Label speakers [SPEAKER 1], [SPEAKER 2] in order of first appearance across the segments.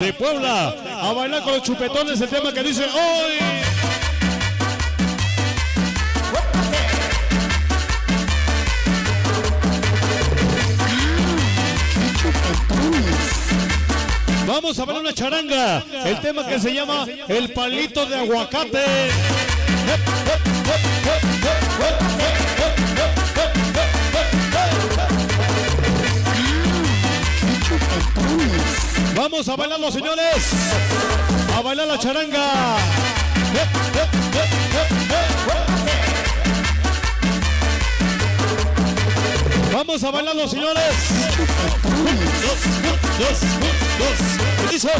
[SPEAKER 1] de Puebla a bailar con los chupetones el tema que dice hoy. Vamos a bailar una charanga, el tema que se llama El palito de aguacate. Vamos a bailar los señores. A bailar la charanga. Vamos a bailar los señores. Dos, dos, dos. ¿Qué dice?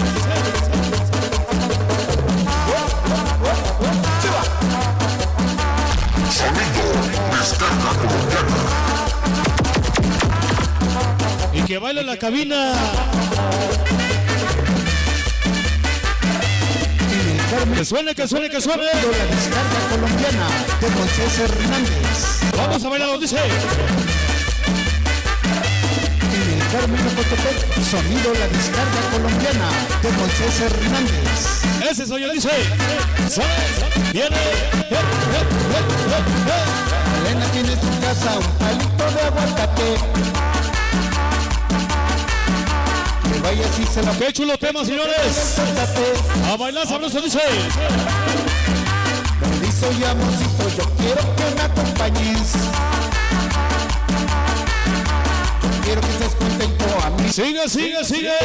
[SPEAKER 1] Y que baile la cabina. Que suene, que suene, que suene.
[SPEAKER 2] la descarga colombiana de Moisés Hernández.
[SPEAKER 1] Vamos a bailar, dice.
[SPEAKER 2] En el Carmen Ocotepec, sonido la descarga colombiana de Moisés Hernández.
[SPEAKER 1] Ese soy yo, dice. Viene.
[SPEAKER 2] Vaya si se la
[SPEAKER 1] Qué chulo tema, señores. A bailar sabroso, dice.
[SPEAKER 2] Perdizo y amorcito, yo quiero que me acompañes. Yo quiero que estés contento a mí.
[SPEAKER 1] Sigue, sigue, sigue.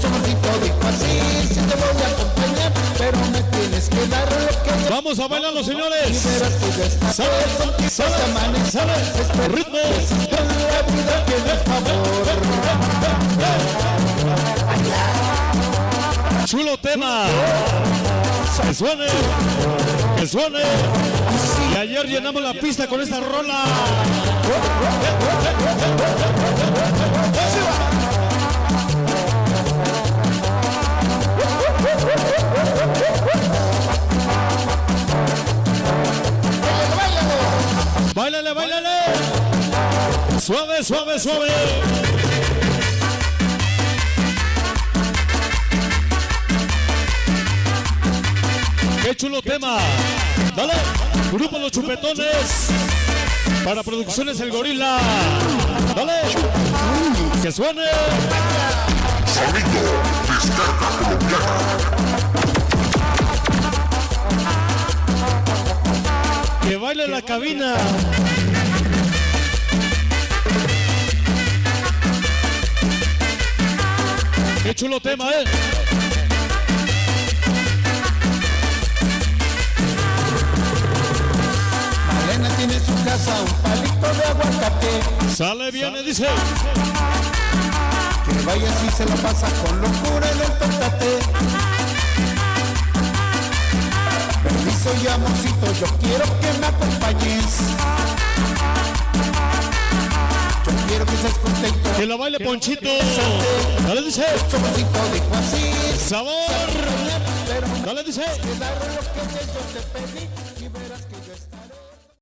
[SPEAKER 2] Su amorcito dijo así, sí te voy a acompañar, pero me tienes que dar lo que yo
[SPEAKER 1] Vamos a bailar los señores. Sale, sale, sale. Ritmo. Chulo tema. Que suene. Que suene. Y ayer llenamos la pista con esta rola. Báilale, báilale. Suave, suave, suave. Chulo tema. Dale. Grupo Los Chupetones. Para Producciones El Gorila. Dale. Que suene. Que baile la cabina. Qué chulo tema, eh. Sale, viene, dice.
[SPEAKER 2] Que vaya si se la pasa con locura en el tócate. Permiso y amorcito, yo quiero que me acompañes. Yo quiero que estés contento.
[SPEAKER 1] Que la baile Ponchito. Dale, dice. Sabor. Dale, dice.
[SPEAKER 2] dar lo que yo te pedí.